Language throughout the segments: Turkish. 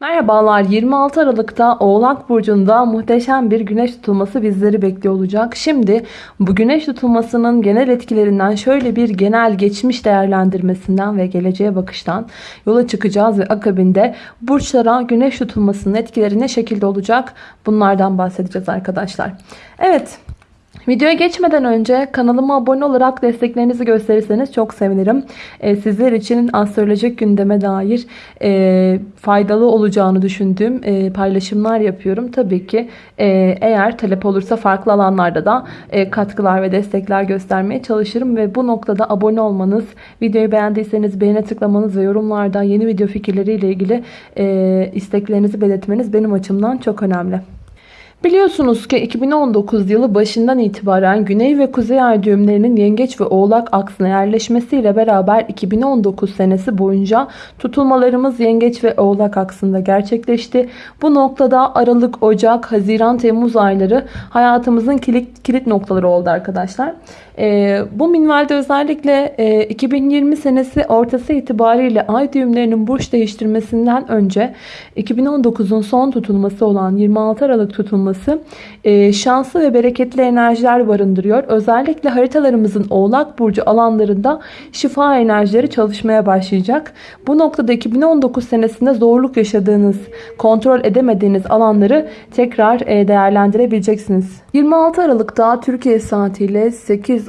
Merhabalar 26 Aralık'ta Oğlak Burcu'nda muhteşem bir güneş tutulması bizleri bekliyor olacak. Şimdi bu güneş tutulmasının genel etkilerinden şöyle bir genel geçmiş değerlendirmesinden ve geleceğe bakıştan yola çıkacağız ve akabinde burçlara güneş tutulmasının etkileri ne şekilde olacak bunlardan bahsedeceğiz arkadaşlar. Evet Videoya geçmeden önce kanalıma abone olarak desteklerinizi gösterirseniz çok sevinirim. Ee, sizler için astrolojik gündeme dair e, faydalı olacağını düşündüğüm e, paylaşımlar yapıyorum. Tabii ki e, eğer talep olursa farklı alanlarda da e, katkılar ve destekler göstermeye çalışırım. Ve bu noktada abone olmanız, videoyu beğendiyseniz beğene tıklamanız ve yorumlarda yeni video fikirleriyle ilgili e, isteklerinizi belirtmeniz benim açımdan çok önemli. Biliyorsunuz ki 2019 yılı başından itibaren Güney ve Kuzey Ay düğümlerinin Yengeç ve Oğlak aksına yerleşmesiyle beraber 2019 senesi boyunca tutulmalarımız Yengeç ve Oğlak aksında gerçekleşti. Bu noktada Aralık, Ocak, Haziran, Temmuz ayları hayatımızın kilit, kilit noktaları oldu arkadaşlar. E, bu minvalde özellikle e, 2020 senesi ortası itibariyle ay düğümlerinin burç değiştirmesinden önce 2019'un son tutulması olan 26 Aralık tutulması e, şanslı ve bereketli enerjiler barındırıyor. Özellikle haritalarımızın oğlak burcu alanlarında şifa enerjileri çalışmaya başlayacak. Bu noktada 2019 senesinde zorluk yaşadığınız, kontrol edemediğiniz alanları tekrar e, değerlendirebileceksiniz. 26 Aralık'ta Türkiye saatiyle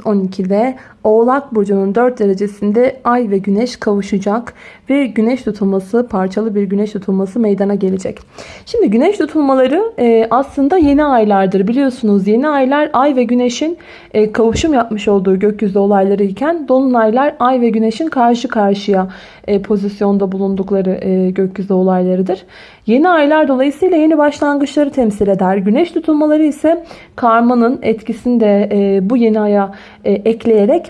8.12'de Oğlak Burcu'nun 4 derecesinde Ay ve Güneş kavuşacak ve Güneş tutulması, parçalı bir Güneş tutulması meydana gelecek. Şimdi Güneş tutulmaları e, aslında yeni aylardır biliyorsunuz. Yeni aylar Ay ve Güneş'in e, kavuşum yapmış olduğu gökyüzü olayları iken Dolunaylar Ay ve Güneş'in karşı karşıya e, pozisyonda bulundukları e, gökyüzü olaylarıdır. Yeni aylar dolayısıyla yeni başlangıçları temsil eder. Güneş tutulmaları ise karmanın etkisini de bu yeni aya ekleyerek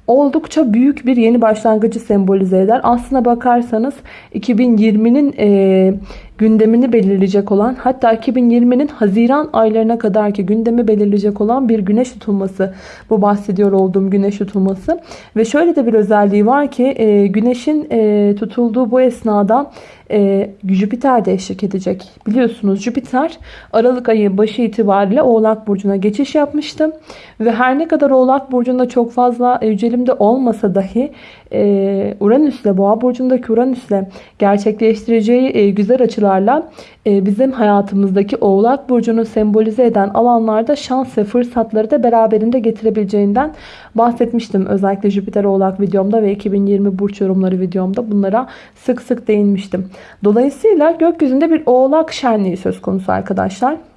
oldukça büyük bir yeni başlangıcı sembolize eder. Aslına bakarsanız 2020'nin e, gündemini belirleyecek olan hatta 2020'nin Haziran aylarına kadar ki gündemi belirleyecek olan bir güneş tutulması. Bu bahsediyor olduğum güneş tutulması. Ve şöyle de bir özelliği var ki e, güneşin e, tutulduğu bu esnada e, Jüpiter de eşlik edecek. Biliyorsunuz Jüpiter Aralık ayı başı itibariyle Oğlak Burcu'na geçiş yapmıştı. Ve her ne kadar Oğlak Burcu'nda çok fazla yücelimde olmasa dahi e, Uranüs'le Boğa Burcu'ndaki Uranüs'le gerçekleştireceği e, güzel açılarla e, bizim hayatımızdaki Oğlak Burcu'nu sembolize eden alanlarda şans ve fırsatları da beraberinde getirebileceğinden bahsetmiştim. Özellikle Jüpiter Oğlak videomda ve 2020 burç yorumları videomda bunlara sık sık değinmiştim. Dolayısıyla gökyüzünde bir Oğlak şenliği söz konusu arkadaşlar.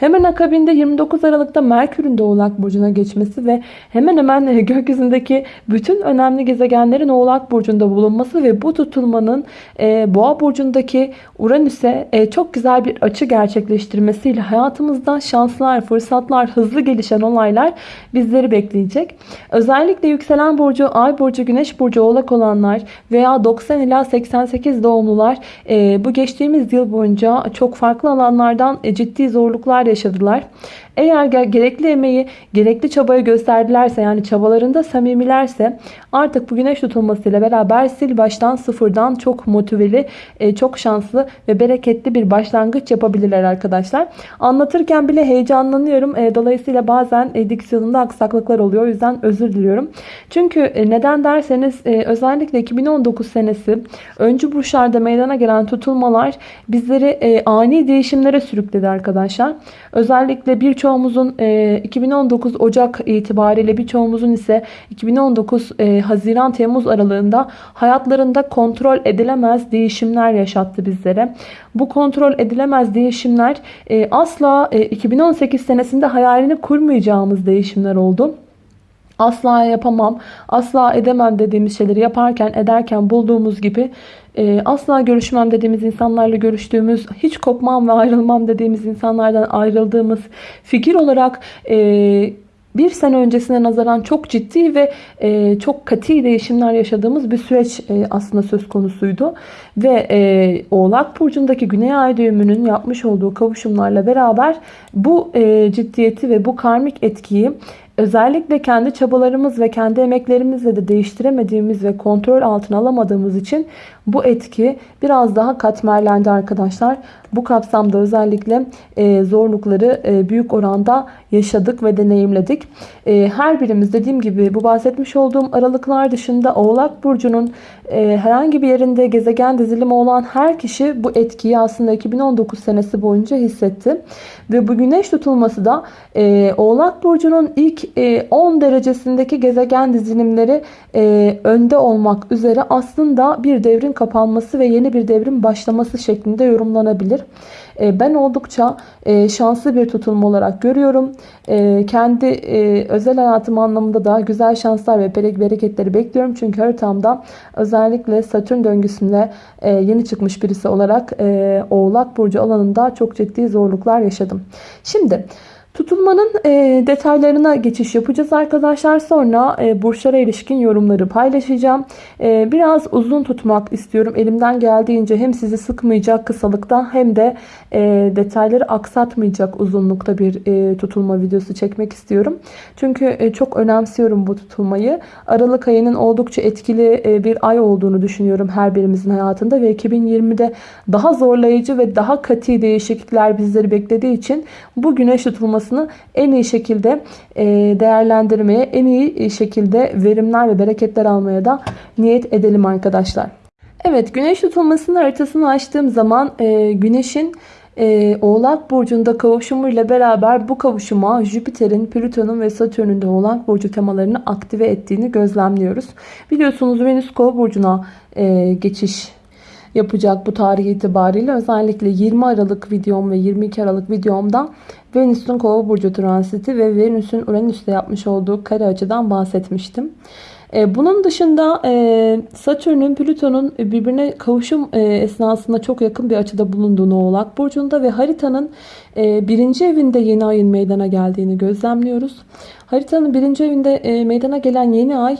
Hemen akabinde 29 Aralık'ta Merkür'ün de Oğlak Burcu'na geçmesi ve hemen hemen gökyüzündeki bütün önemli gezegenlerin Oğlak Burcu'nda bulunması ve bu tutulmanın e, Boğa Burcu'ndaki Uranüs'e e, çok güzel bir açı gerçekleştirmesiyle hayatımızda şanslar, fırsatlar, hızlı gelişen olaylar bizleri bekleyecek. Özellikle yükselen burcu, ay burcu, güneş burcu oğlak olanlar veya 90 ila 88 doğumlular e, bu geçtiğimiz yıl boyunca çok farklı alanlardan ciddi zorluklar yaşadılar. Eğer gerekli emeği, gerekli çabayı gösterdilerse yani çabalarında samimilerse artık bu güneş tutulmasıyla beraber sil baştan sıfırdan çok motiveli, e, çok şanslı ve bereketli bir başlangıç yapabilirler arkadaşlar. Anlatırken bile heyecanlanıyorum. E, dolayısıyla bazen e, diksiyonunda aksaklıklar oluyor. O yüzden özür diliyorum. Çünkü neden derseniz özellikle 2019 senesi öncü burçlarda meydana gelen tutulmalar bizleri ani değişimlere sürükledi arkadaşlar. Özellikle birçoğumuzun 2019 e, Ocak itibariyle birçoğumuzun ise 2019 e, Haziran Temmuz aralığında hayatlarında kontrol edilemez değişimler yaşattı bizlere. Bu kontrol edilemez değişimler e, asla 2018 senesinde hayalini kurmayacağımız değişimler oldu asla yapamam, asla edemem dediğimiz şeyleri yaparken, ederken bulduğumuz gibi e, asla görüşmem dediğimiz insanlarla görüştüğümüz, hiç kopmam ve ayrılmam dediğimiz insanlardan ayrıldığımız fikir olarak e, bir sene öncesine nazaran çok ciddi ve e, çok katı değişimler yaşadığımız bir süreç e, aslında söz konusuydu. Ve e, Oğlak Burcu'ndaki Güney Ay düğümünün yapmış olduğu kavuşumlarla beraber bu e, ciddiyeti ve bu karmik etkiyi özellikle kendi çabalarımız ve kendi emeklerimizle de değiştiremediğimiz ve kontrol altına alamadığımız için bu etki biraz daha katmerlendi arkadaşlar. Bu kapsamda özellikle e, zorlukları e, büyük oranda yaşadık ve deneyimledik. E, her birimiz dediğim gibi bu bahsetmiş olduğum aralıklar dışında Oğlak Burcu'nun e, herhangi bir yerinde gezegen dizilimi olan her kişi bu etkiyi aslında 2019 senesi boyunca hissetti. Ve bu güneş tutulması da e, Oğlak Burcu'nun ilk e, 10 derecesindeki gezegen dizilimleri e, önde olmak üzere aslında bir devrin kapanması ve yeni bir devrin başlaması şeklinde yorumlanabilir. E, ben oldukça e, şanslı bir tutulma olarak görüyorum. E, kendi özel hayatım anlamında da güzel şanslar ve bereketleri bekliyorum. Çünkü haritamda özellikle Satürn döngüsünde yeni çıkmış birisi olarak Oğlak Burcu alanında çok ciddi zorluklar yaşadım. Şimdi... Tutulmanın e, detaylarına geçiş yapacağız arkadaşlar. Sonra e, burçlara ilişkin yorumları paylaşacağım. E, biraz uzun tutmak istiyorum. Elimden geldiğince hem sizi sıkmayacak kısalıkta hem de e, detayları aksatmayacak uzunlukta bir e, tutulma videosu çekmek istiyorum. Çünkü e, çok önemsiyorum bu tutulmayı. Aralık ayının oldukça etkili e, bir ay olduğunu düşünüyorum her birimizin hayatında ve 2020'de daha zorlayıcı ve daha katı değişiklikler bizleri beklediği için bu güneş tutulması olmasını en iyi şekilde e, değerlendirmeye, en iyi şekilde verimler ve bereketler almaya da niyet edelim arkadaşlar. Evet güneş tutulmasının haritasını açtığım zaman e, güneşin e, Oğlak Burcu'nda kavuşumuyla beraber bu kavuşuma Jüpiter'in, Plüton'un ve Satürn'ün de Oğlak Burcu temalarını aktive ettiğini gözlemliyoruz. Biliyorsunuz Venüs Kova Burcu'na e, geçiş yapacak bu tarih itibariyle. Özellikle 20 Aralık videom ve 22 Aralık videomda Venüs'ün Kova burcu transiti ve Venüs'ün Uranüs'te yapmış olduğu kare açıdan bahsetmiştim. E, bunun dışında e, Satürn'ün Plüton'un birbirine kavuşum e, esnasında çok yakın bir açıda bulunduğunu Oğlak Burcu'nda ve haritanın birinci evinde yeni ayın meydana geldiğini gözlemliyoruz. Haritanın birinci evinde meydana gelen yeni ay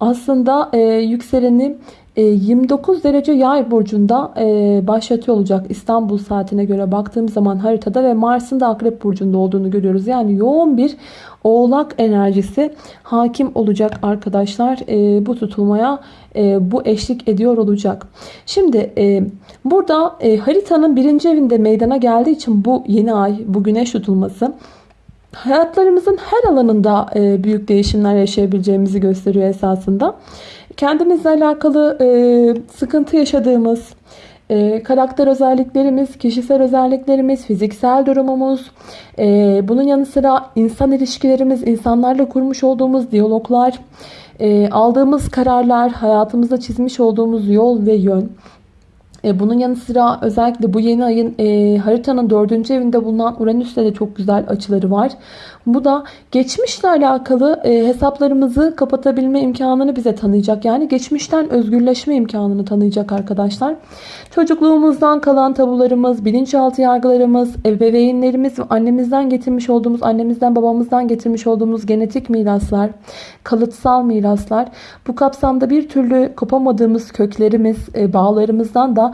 aslında yükseleni 29 e, derece yay burcunda e, başlatıyor olacak İstanbul saatine göre baktığım zaman haritada ve Mars'ın da akrep burcunda olduğunu görüyoruz. Yani yoğun bir oğlak enerjisi hakim olacak arkadaşlar e, bu tutulmaya bu eşlik ediyor olacak. Şimdi burada haritanın birinci evinde meydana geldiği için bu yeni ay bu güneş tutulması hayatlarımızın her alanında büyük değişimler yaşayabileceğimizi gösteriyor esasında kendimizle alakalı e, sıkıntı yaşadığımız, e, karakter özelliklerimiz, kişisel özelliklerimiz, fiziksel durumumuz, e, bunun yanı sıra insan ilişkilerimiz, insanlarla kurmuş olduğumuz diyaloglar, e, aldığımız kararlar, hayatımızda çizmiş olduğumuz yol ve yön, e, bunun yanı sıra özellikle bu yeni ayın e, haritanın dördüncü evinde bulunan Uranüs'te de çok güzel açıları var. Bu da geçmişle alakalı e, hesaplarımızı kapatabilme imkanını bize tanıyacak. Yani geçmişten özgürleşme imkanını tanıyacak arkadaşlar. Çocukluğumuzdan kalan tabularımız, bilinçaltı yargılarımız, ebeveynlerimiz ve annemizden getirmiş olduğumuz, annemizden babamızdan getirmiş olduğumuz genetik miraslar, kalıtsal miraslar. Bu kapsamda bir türlü kopamadığımız köklerimiz, e, bağlarımızdan da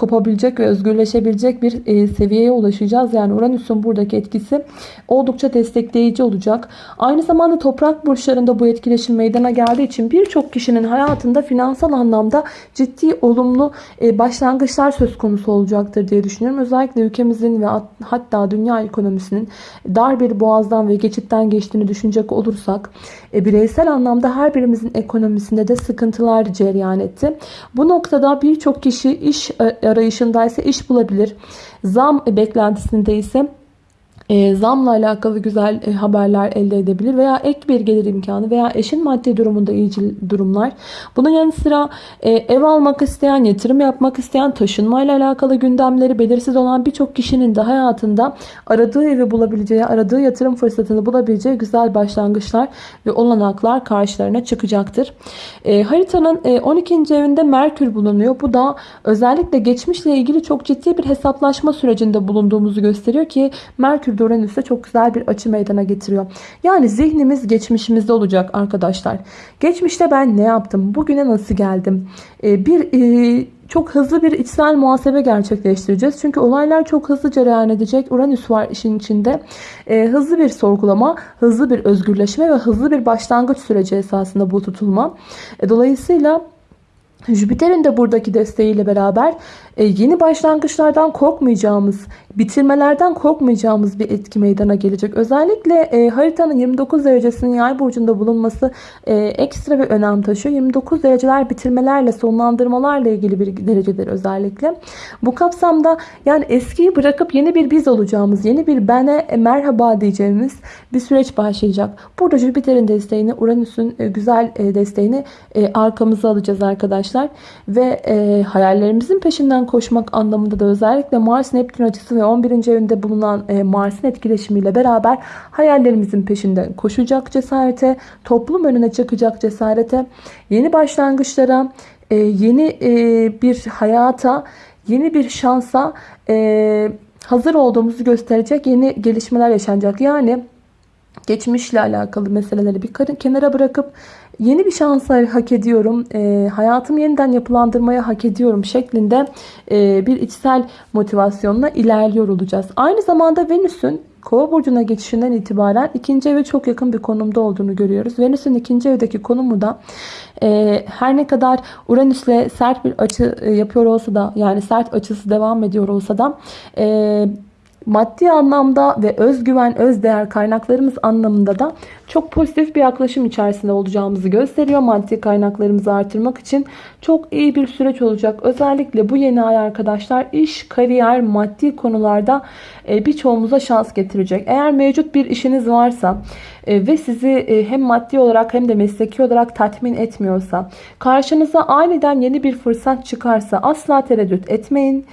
kopabilecek ve özgürleşebilecek bir e, seviyeye ulaşacağız. Yani Uranüs'ün buradaki etkisi oldukça destekleyici olacak. Aynı zamanda toprak burçlarında bu etkileşim meydana geldiği için birçok kişinin hayatında finansal anlamda ciddi olumlu e, başlangıçlar söz konusu olacaktır diye düşünüyorum. Özellikle ülkemizin ve hatta dünya ekonomisinin dar bir boğazdan ve geçitten geçtiğini düşünecek olursak e, bireysel anlamda her birimizin ekonomisinde de sıkıntılar cereyan etti. Bu noktada birçok kişi iş arayışındaysa iş bulabilir. Zam beklentisinde ise e, zamla alakalı güzel e, haberler elde edebilir veya ek bir gelir imkanı veya eşin maddi durumunda iyi durumlar. Bunun yanı sıra e, ev almak isteyen, yatırım yapmak isteyen, taşınmayla alakalı gündemleri belirsiz olan birçok kişinin de hayatında aradığı evi bulabileceği, aradığı yatırım fırsatını bulabileceği güzel başlangıçlar ve olanaklar karşılarına çıkacaktır. E, haritanın e, 12. evinde Merkür bulunuyor. Bu da özellikle geçmişle ilgili çok ciddi bir hesaplaşma sürecinde bulunduğumuzu gösteriyor ki Merkür Merkür Uranüs'te çok güzel bir açı meydana getiriyor. Yani zihnimiz geçmişimizde olacak arkadaşlar. Geçmişte ben ne yaptım? Bugüne nasıl geldim? Ee, bir e, çok hızlı bir içsel muhasebe gerçekleştireceğiz. Çünkü olaylar çok hızlı cereyan edecek. Uranüs var işin içinde. E, hızlı bir sorgulama, hızlı bir özgürleşme ve hızlı bir başlangıç süreci esasında bu tutulma. E, dolayısıyla Jüpiter'in de buradaki desteğiyle beraber e, yeni başlangıçlardan korkmayacağımız, bitirmelerden korkmayacağımız bir etki meydana gelecek. Özellikle e, haritanın 29 derecesinin yay burcunda bulunması e, ekstra bir önem taşıyor. 29 dereceler bitirmelerle, sonlandırmalarla ilgili bir derecedir özellikle. Bu kapsamda yani eskiyi bırakıp yeni bir biz olacağımız, yeni bir bene merhaba diyeceğimiz bir süreç başlayacak. Burada Jüpiter'in desteğini, Uranüs'ün e, güzel e, desteğini e, arkamıza alacağız arkadaşlar. Ve e, hayallerimizin peşinden koşmak anlamında da özellikle Mars Neptün açısı ve 11. evinde bulunan e, Mars'ın etkileşimiyle beraber hayallerimizin peşinden koşacak cesarete, toplum önüne çıkacak cesarete, yeni başlangıçlara, e, yeni e, bir hayata, yeni bir şansa e, hazır olduğumuzu gösterecek yeni gelişmeler yaşanacak. Yani geçmişle alakalı meseleleri bir kenara bırakıp yeni bir şans hak ediyorum, e, hayatımı yeniden yapılandırmaya hak ediyorum şeklinde e, bir içsel motivasyonla ilerliyor olacağız. Aynı zamanda Venüs'ün Kova burcuna geçişinden itibaren ikinci eve çok yakın bir konumda olduğunu görüyoruz. Venüs'ün ikinci evdeki konumu da e, her ne kadar Uranüs'le sert bir açı e, yapıyor olsa da yani sert açısı devam ediyor olsa da e, maddi anlamda ve özgüven, özdeğer kaynaklarımız anlamında da çok pozitif bir yaklaşım içerisinde olacağımızı gösteriyor. Maddi kaynaklarımızı artırmak için çok iyi bir süreç olacak. Özellikle bu yeni ay arkadaşlar iş, kariyer, maddi konularda e, birçoğumuza şans getirecek. Eğer mevcut bir işiniz varsa e, ve sizi e, hem maddi olarak hem de mesleki olarak tatmin etmiyorsa, karşınıza aniden yeni bir fırsat çıkarsa asla tereddüt etmeyin.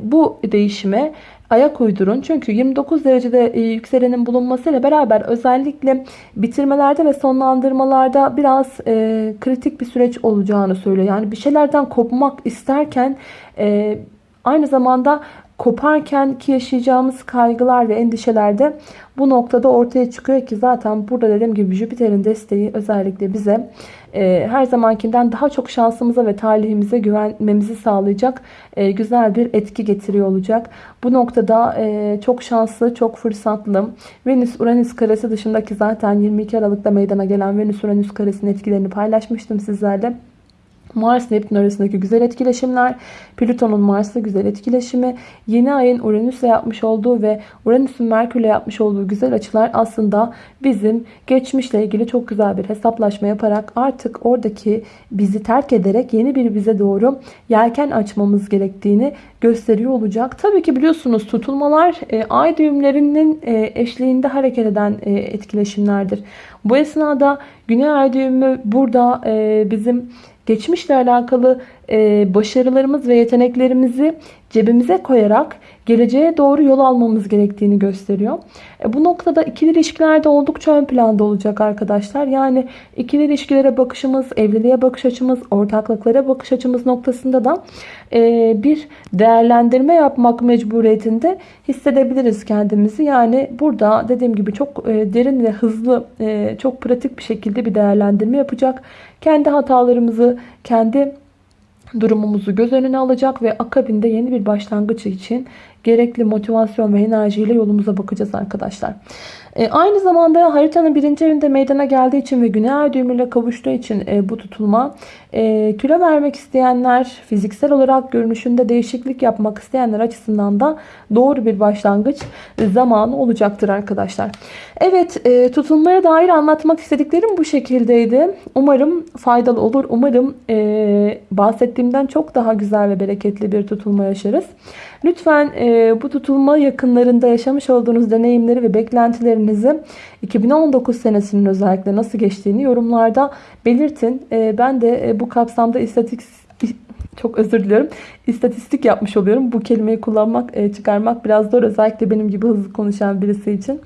Bu değişime ayak uydurun. Çünkü 29 derecede e, yükselenin bulunmasıyla beraber özellikle bitirmelerde ve sonlandırmalarda biraz e, kritik bir süreç olacağını söylüyor. Yani bir şeylerden kopmak isterken e, aynı zamanda koparken ki yaşayacağımız kaygılar ve endişeler de bu noktada ortaya çıkıyor ki zaten burada dediğim gibi Jüpiter'in desteği özellikle bize e, her zamankinden daha çok şansımıza ve talihimize güvenmemizi sağlayacak e, güzel bir etki getiriyor olacak. Bu noktada e, çok şanslı, çok fırsatlı. Venüs-Uranüs karesi dışındaki zaten 22 Aralık'ta meydana gelen Venüs-Uranüs karesinin etkilerini paylaşmıştım sizlerle. Mars Neptün arasındaki güzel etkileşimler, Plüton'un Mars'la güzel etkileşimi, yeni ayın Uranüs'le yapmış olduğu ve Uranüs'ün Merkür'le yapmış olduğu güzel açılar aslında bizim geçmişle ilgili çok güzel bir hesaplaşma yaparak artık oradaki bizi terk ederek yeni bir bize doğru yelken açmamız gerektiğini gösteriyor olacak. Tabii ki biliyorsunuz tutulmalar e, ay düğümlerinin e, eşliğinde hareket eden e, etkileşimlerdir. Bu esnada Güney ay düğümü burada e, bizim geçmişle alakalı başarılarımız ve yeteneklerimizi cebimize koyarak geleceğe doğru yol almamız gerektiğini gösteriyor. E, bu noktada ikili ilişkilerde oldukça ön planda olacak arkadaşlar. Yani ikili ilişkilere bakışımız, evliliğe bakış açımız, ortaklıklara bakış açımız noktasında da e, bir değerlendirme yapmak mecburiyetinde hissedebiliriz kendimizi. Yani burada dediğim gibi çok e, derin ve hızlı, e, çok pratik bir şekilde bir değerlendirme yapacak. Kendi hatalarımızı, kendi durumumuzu göz önüne alacak ve akabinde yeni bir başlangıç için gerekli motivasyon ve enerjiyle yolumuza bakacağız arkadaşlar. E, aynı zamanda haritanın birinci evinde meydana geldiği için ve güney ay düğümüyle kavuştuğu için e, bu tutulma e, kilo vermek isteyenler, fiziksel olarak görünüşünde değişiklik yapmak isteyenler açısından da doğru bir başlangıç zamanı olacaktır arkadaşlar. Evet e, tutulmaya dair anlatmak istediklerim bu şekildeydi. Umarım faydalı olur. Umarım e, bahsettiğimden çok daha güzel ve bereketli bir tutulma yaşarız. Lütfen e, bu tutulma yakınlarında yaşamış olduğunuz deneyimleri ve beklentilerinizi 2019 senesinin özellikle nasıl geçtiğini yorumlarda belirtin. E, ben de e, bu kapsamda istatistik çok özür diliyorum. İstatistik yapmış oluyorum. Bu kelimeyi kullanmak, e, çıkarmak biraz zor. Özellikle benim gibi hızlı konuşan birisi için.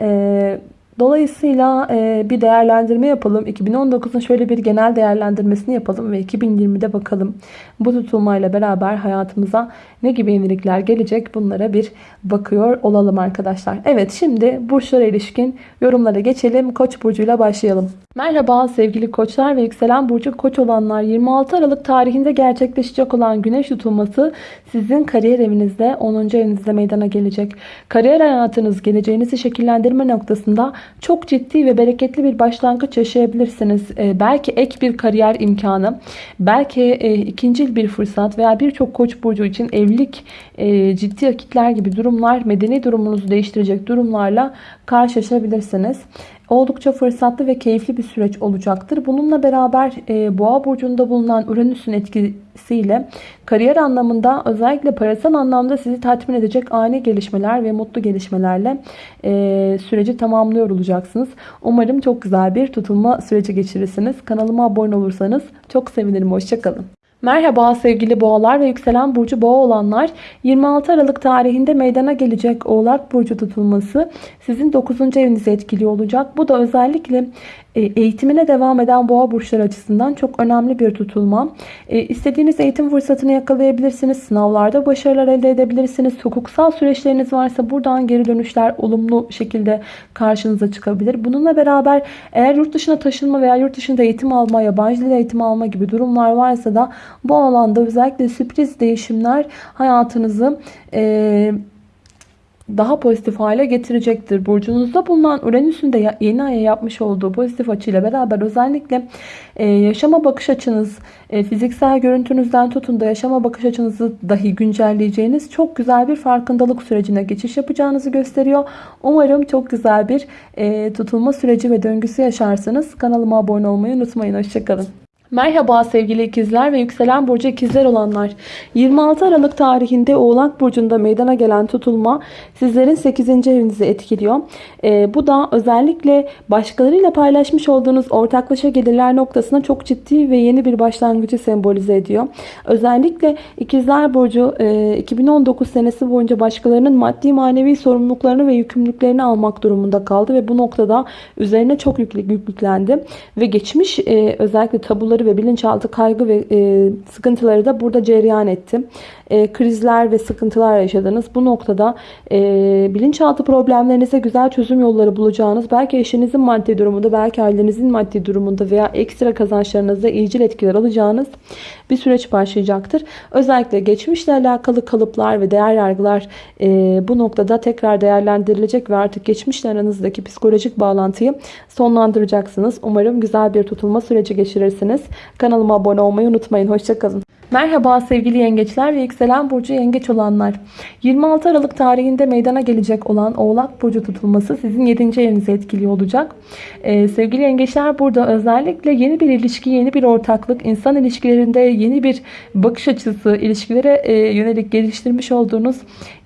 E, Dolayısıyla e, bir değerlendirme yapalım. 2019'un şöyle bir genel değerlendirmesini yapalım ve 2020'de bakalım. Bu tutulmayla beraber hayatımıza ne gibi yenilikler gelecek bunlara bir bakıyor olalım arkadaşlar. Evet şimdi burçlara ilişkin yorumlara geçelim. Koç burcuyla başlayalım. Merhaba sevgili koçlar ve yükselen burcu koç olanlar 26 Aralık tarihinde gerçekleşecek olan güneş tutulması sizin kariyer evinizde 10. evinizde meydana gelecek. Kariyer hayatınız geleceğinizi şekillendirme noktasında çok ciddi ve bereketli bir başlangıç yaşayabilirsiniz. Ee, belki ek bir kariyer imkanı, belki e, ikinci bir fırsat veya birçok koç burcu için evlilik, e, ciddi vakitler gibi durumlar, medeni durumunuzu değiştirecek durumlarla karşılaşabilirsiniz oldukça fırsatlı ve keyifli bir süreç olacaktır. Bununla beraber e, Boğa burcunda bulunan Uranüs'ün etkisiyle kariyer anlamında özellikle parasal anlamda sizi tatmin edecek ani gelişmeler ve mutlu gelişmelerle e, süreci tamamlıyor olacaksınız. Umarım çok güzel bir tutulma süreci geçirirsiniz. Kanalıma abone olursanız çok sevinirim. Hoşçakalın. Merhaba sevgili boğalar ve yükselen burcu boğa olanlar 26 Aralık tarihinde meydana gelecek oğlak burcu tutulması sizin 9. evinizi etkiliyor olacak. Bu da özellikle eğitimine devam eden boğa burçları açısından çok önemli bir tutulma. E, istediğiniz eğitim fırsatını yakalayabilirsiniz. Sınavlarda başarılar elde edebilirsiniz. Hukuksal süreçleriniz varsa buradan geri dönüşler olumlu şekilde karşınıza çıkabilir. Bununla beraber eğer yurt dışına taşınma veya yurt dışında eğitim alma, yabancı dil eğitimi alma gibi durumlar varsa da bu alanda özellikle sürpriz değişimler hayatınızı e, daha pozitif hale getirecektir. Burcunuzda bulunan Uranüs'ün de yeni aya yapmış olduğu pozitif açıyla beraber özellikle e, yaşama bakış açınız, e, fiziksel görüntünüzden tutun da yaşama bakış açınızı dahi güncelleyeceğiniz çok güzel bir farkındalık sürecine geçiş yapacağınızı gösteriyor. Umarım çok güzel bir e, tutulma süreci ve döngüsü yaşarsınız. Kanalıma abone olmayı unutmayın. Hoşçakalın. Merhaba sevgili ikizler ve yükselen burcu ikizler olanlar. 26 Aralık tarihinde Oğlak Burcu'nda meydana gelen tutulma sizlerin 8. evinizi etkiliyor. E, bu da özellikle başkalarıyla paylaşmış olduğunuz ortaklaşa gelirler noktasına çok ciddi ve yeni bir başlangıcı sembolize ediyor. Özellikle ikizler Burcu e, 2019 senesi boyunca başkalarının maddi manevi sorumluluklarını ve yükümlülüklerini almak durumunda kaldı ve bu noktada üzerine çok yüklük, yüklendi ve geçmiş e, özellikle tabuları ve bilinçaltı kaygı ve e, sıkıntıları da burada cereyan etti. E, krizler ve sıkıntılar yaşadınız. Bu noktada e, bilinçaltı problemlerinize güzel çözüm yolları bulacağınız, belki eşinizin maddi durumunda, belki ailenizin maddi durumunda veya ekstra kazançlarınızda iyicil etkiler alacağınız bir süreç başlayacaktır. Özellikle geçmişle alakalı kalıplar ve değer yargılar e, bu noktada tekrar değerlendirilecek ve artık geçmişle aranızdaki psikolojik bağlantıyı sonlandıracaksınız. Umarım güzel bir tutulma süreci geçirirsiniz. Kanalıma abone olmayı unutmayın. Hoşçakalın. Merhaba sevgili yengeçler ve yükselen burcu yengeç olanlar. 26 Aralık tarihinde meydana gelecek olan Oğlak Burcu tutulması sizin 7. evinizi etkiliyor olacak. Ee, sevgili yengeçler burada özellikle yeni bir ilişki, yeni bir ortaklık, insan ilişkilerinde yeni bir bakış açısı, ilişkilere e, yönelik geliştirmiş olduğunuz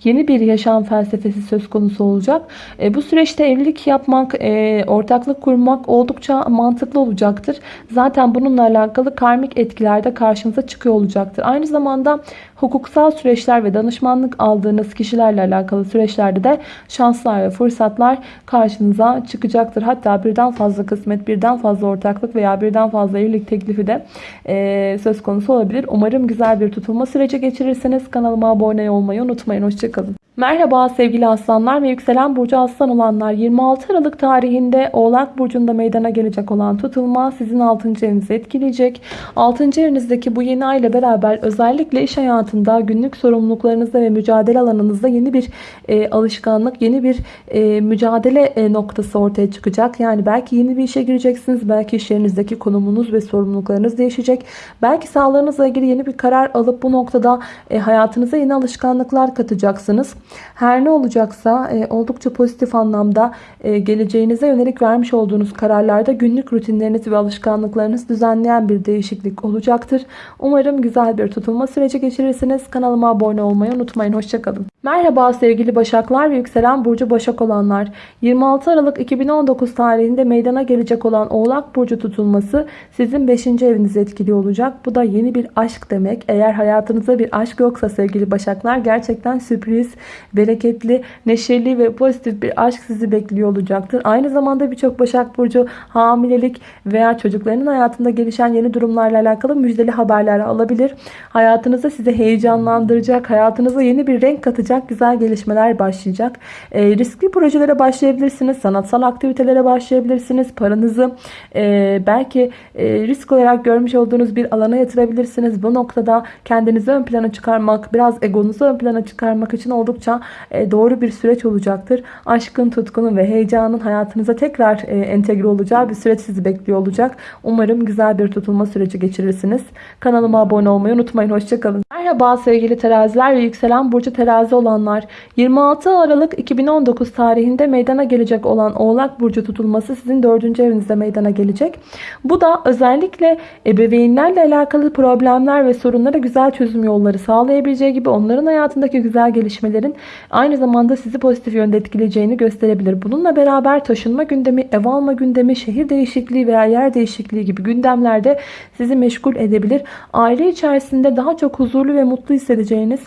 yeni bir yaşam felsefesi söz konusu olacak. E, bu süreçte evlilik yapmak, e, ortaklık kurmak oldukça mantıklı olacaktır. Zaten bununla alakalı karmik etkiler de karşımıza çıkıyor olacaktır. Aynı zamanda hukuksal süreçler ve danışmanlık aldığınız kişilerle alakalı süreçlerde de şanslar ve fırsatlar karşınıza çıkacaktır. Hatta birden fazla kısmet, birden fazla ortaklık veya birden fazla evlilik teklifi de e, söz konusu olabilir. Umarım güzel bir tutulma süreci geçirirsiniz. Kanalıma abone olmayı unutmayın. Hoşçakalın. человеком Merhaba sevgili aslanlar ve yükselen burcu aslan olanlar 26 Aralık tarihinde Oğlak Burcu'nda meydana gelecek olan tutulma sizin 6. evinizi etkileyecek. 6. evinizdeki bu yeni ay ile beraber özellikle iş hayatında günlük sorumluluklarınızda ve mücadele alanınızda yeni bir e, alışkanlık, yeni bir e, mücadele e, noktası ortaya çıkacak. Yani belki yeni bir işe gireceksiniz. Belki iş yerinizdeki konumunuz ve sorumluluklarınız değişecek. Belki sağlığınızla ilgili yeni bir karar alıp bu noktada e, hayatınıza yeni alışkanlıklar katacaksınız. Her ne olacaksa e, oldukça pozitif anlamda e, geleceğinize yönelik vermiş olduğunuz kararlarda günlük rutinleriniz ve alışkanlıklarınız düzenleyen bir değişiklik olacaktır. Umarım güzel bir tutulma süreci geçirirsiniz. Kanalıma abone olmayı unutmayın. Hoşçakalın. Merhaba sevgili Başaklar ve yükselen Burcu Başak olanlar. 26 Aralık 2019 tarihinde meydana gelecek olan Oğlak Burcu tutulması sizin 5. evinizi etkili olacak. Bu da yeni bir aşk demek. Eğer hayatınızda bir aşk yoksa sevgili Başaklar gerçekten sürpriz, bereketli, neşeli ve pozitif bir aşk sizi bekliyor olacaktır. Aynı zamanda birçok Başak Burcu hamilelik veya çocuklarının hayatında gelişen yeni durumlarla alakalı müjdeli haberler alabilir. Hayatınızda sizi heyecanlandıracak, hayatınıza yeni bir renk katacak güzel gelişmeler başlayacak. E, riskli projelere başlayabilirsiniz, sanatsal aktivitelere başlayabilirsiniz. Paranızı e, belki e, risk olarak görmüş olduğunuz bir alana yatırabilirsiniz. Bu noktada kendinizi ön plana çıkarmak, biraz egonuzu ön plana çıkarmak için oldukça e, doğru bir süreç olacaktır. Aşkın, tutkunun ve heyecanın hayatınıza tekrar e, entegre olacağı bir süreç sizi bekliyor olacak. Umarım güzel bir tutulma süreci geçirirsiniz. Kanalıma abone olmayı unutmayın. Hoşçakalın. Merhaba sevgili teraziler ve yükselen burcu terazi olanlar. 26 Aralık 2019 tarihinde meydana gelecek olan Oğlak Burcu tutulması sizin 4. evinizde meydana gelecek. Bu da özellikle ebeveynlerle alakalı problemler ve sorunlara güzel çözüm yolları sağlayabileceği gibi onların hayatındaki güzel gelişmelerin aynı zamanda sizi pozitif yönde etkileyeceğini gösterebilir. Bununla beraber taşınma gündemi, ev alma gündemi, şehir değişikliği veya yer değişikliği gibi gündemlerde sizi meşgul edebilir. Aile içerisinde daha çok huzurlu ve mutlu hissedeceğiniz,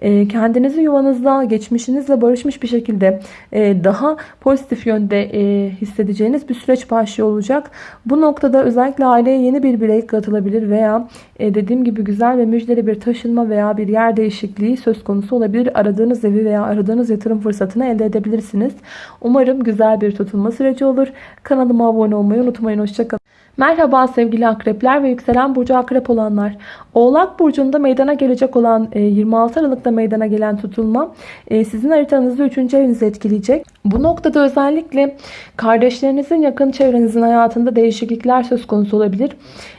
e, kendinizi yuvanızda, geçmişinizle barışmış bir şekilde e, daha pozitif yönde e, hissedeceğiniz bir süreç başlıyor olacak. Bu noktada özellikle aileye yeni bir birey katılabilir veya dediğim gibi güzel ve müjdeli bir taşınma veya bir yer değişikliği söz konusu olabilir. Aradığınız evi veya aradığınız yatırım fırsatını elde edebilirsiniz. Umarım güzel bir tutulma süreci olur. Kanalıma abone olmayı unutmayın. Hoşçakalın. Merhaba sevgili akrepler ve yükselen burcu akrep olanlar. Oğlak burcunda meydana gelecek olan 26 Aralık'ta meydana gelen tutulma sizin haritanızda 3. evinizi etkileyecek. Bu noktada özellikle kardeşlerinizin yakın çevrenizin hayatında değişiklikler söz konusu olabilir.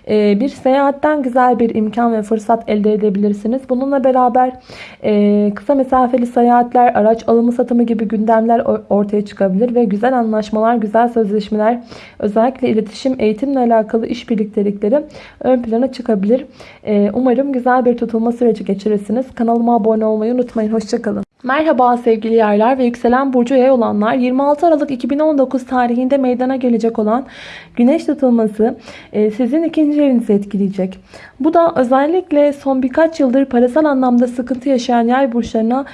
Bir seyahatten güzel bir imkan ve fırsat elde edebilirsiniz. Bununla beraber kısa mesafeli seyahatler, araç alımı satımı gibi gündemler ortaya çıkabilir ve güzel anlaşmalar, güzel sözleşmeler özellikle iletişim, eğitimle alakalı iş birliktelikleri ön plana çıkabilir. Umarım güzel bir tutulma süreci geçirirsiniz. Kanalıma abone olmayı unutmayın. Hoşçakalın. Merhaba sevgili yaylar ve yükselen burcu yay olanlar 26 Aralık 2019 tarihinde meydana gelecek olan güneş tutulması sizin ikinci evinizi etkileyecek. Bu da özellikle son birkaç yıldır parasal anlamda sıkıntı yaşayan yay burçlarına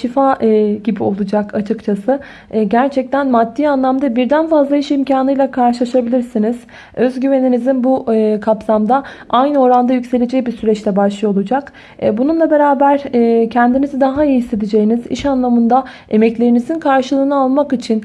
şifa gibi olacak açıkçası. Gerçekten maddi anlamda birden fazla iş imkanıyla karşılaşabilirsiniz. Özgüveninizin bu kapsamda aynı oranda yükseleceği bir süreçte başlıyor olacak. Bununla beraber kendinizi daha iyi hissedeceğiniz, iş anlamında emeklerinizin karşılığını almak için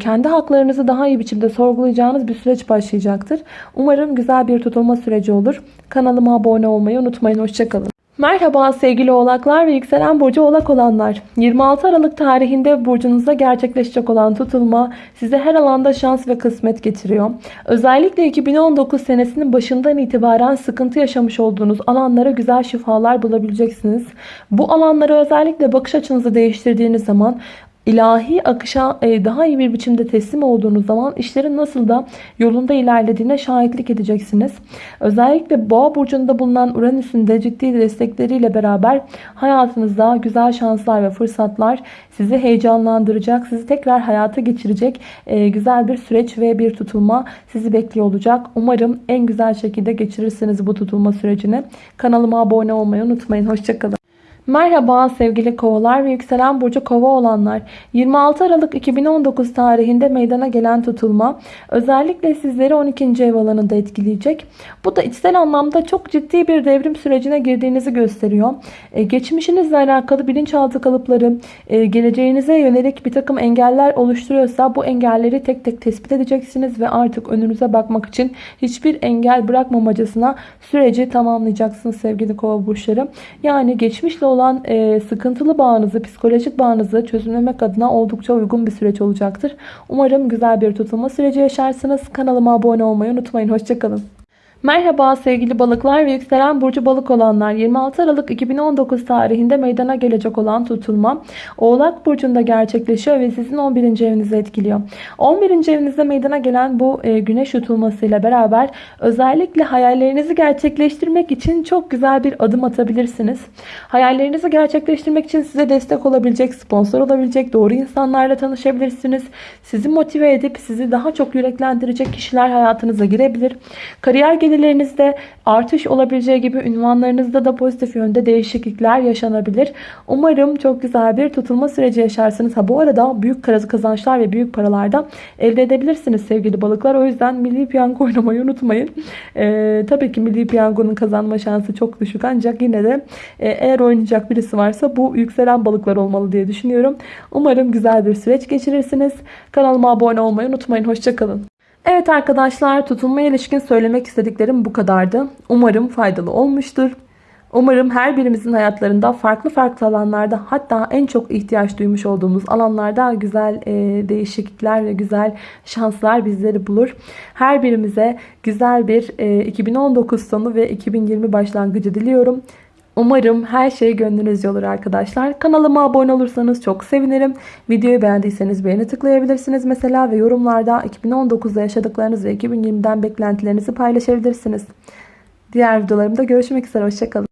kendi haklarınızı daha iyi biçimde sorgulayacağınız bir süreç başlayacaktır. Umarım güzel bir tutulma süreci olur. Kanalıma abone olmayı unutmayın. Hoşçakalın. Merhaba sevgili oğlaklar ve yükselen burcu oğlak olanlar. 26 Aralık tarihinde burcunuzda gerçekleşecek olan tutulma size her alanda şans ve kısmet getiriyor. Özellikle 2019 senesinin başından itibaren sıkıntı yaşamış olduğunuz alanlara güzel şifalar bulabileceksiniz. Bu alanlara özellikle bakış açınızı değiştirdiğiniz zaman ilahi akışa e, daha iyi bir biçimde teslim olduğunuz zaman işlerin nasıl da yolunda ilerlediğine şahitlik edeceksiniz. Özellikle boğa burcunda bulunan Uranüs'ün de ciddi destekleriyle beraber hayatınızda güzel şanslar ve fırsatlar sizi heyecanlandıracak, sizi tekrar hayata geçirecek e, güzel bir süreç ve bir tutulma sizi bekliyor olacak. Umarım en güzel şekilde geçirirsiniz bu tutulma sürecini. Kanalıma abone olmayı unutmayın. Hoşçakalın. Merhaba sevgili kovalar ve yükselen burcu kova olanlar. 26 Aralık 2019 tarihinde meydana gelen tutulma özellikle sizleri 12. ev alanında etkileyecek. Bu da içsel anlamda çok ciddi bir devrim sürecine girdiğinizi gösteriyor. Ee, geçmişinizle alakalı bilinçaltı kalıpları, e, geleceğinize yönelik bir takım engeller oluşturuyorsa bu engelleri tek tek tespit edeceksiniz ve artık önünüze bakmak için hiçbir engel bırakmamacasına süreci tamamlayacaksınız sevgili kova burçları. Yani geçmişle olan e, sıkıntılı bağınızı, psikolojik bağınızı çözümlemek adına oldukça uygun bir süreç olacaktır. Umarım güzel bir tutulma süreci yaşarsınız. Kanalıma abone olmayı unutmayın. Hoşçakalın. Merhaba sevgili balıklar ve yükselen burcu balık olanlar 26 Aralık 2019 tarihinde meydana gelecek olan tutulma Oğlak Burcu'nda gerçekleşiyor ve sizin 11. evinizi etkiliyor. 11. evinizde meydana gelen bu e, güneş tutulmasıyla beraber özellikle hayallerinizi gerçekleştirmek için çok güzel bir adım atabilirsiniz. Hayallerinizi gerçekleştirmek için size destek olabilecek, sponsor olabilecek doğru insanlarla tanışabilirsiniz. Sizi motive edip sizi daha çok yüreklendirecek kişiler hayatınıza girebilir. Kariyer gelirlerinizde artış olabileceği gibi ünvanlarınızda da pozitif yönde değişiklikler yaşanabilir. Umarım çok güzel bir tutulma süreci yaşarsınız. Ha bu arada büyük kazançlar ve büyük paralardan elde edebilirsiniz sevgili balıklar. O yüzden milli piyango oynamayı unutmayın. Ee, tabii ki milli piyangonun kazanma şansı çok düşük ancak yine de e, eğer oynayacak birisi varsa bu yükselen balıklar olmalı diye düşünüyorum. Umarım güzel bir süreç geçirirsiniz. Kanalıma abone olmayı unutmayın. Hoşçakalın. Evet arkadaşlar tutulmaya ilişkin söylemek istediklerim bu kadardı. Umarım faydalı olmuştur. Umarım her birimizin hayatlarında farklı farklı alanlarda hatta en çok ihtiyaç duymuş olduğumuz alanlarda güzel e, değişiklikler ve güzel şanslar bizleri bulur. Her birimize güzel bir e, 2019 sonu ve 2020 başlangıcı diliyorum. Umarım her şey gönlünüzce olur arkadaşlar. Kanalıma abone olursanız çok sevinirim. Videoyu beğendiyseniz beğeni tıklayabilirsiniz mesela ve yorumlarda 2019'da yaşadıklarınız ve 2020'den beklentilerinizi paylaşabilirsiniz. Diğer videolarımda görüşmek üzere. Hoşçakalın.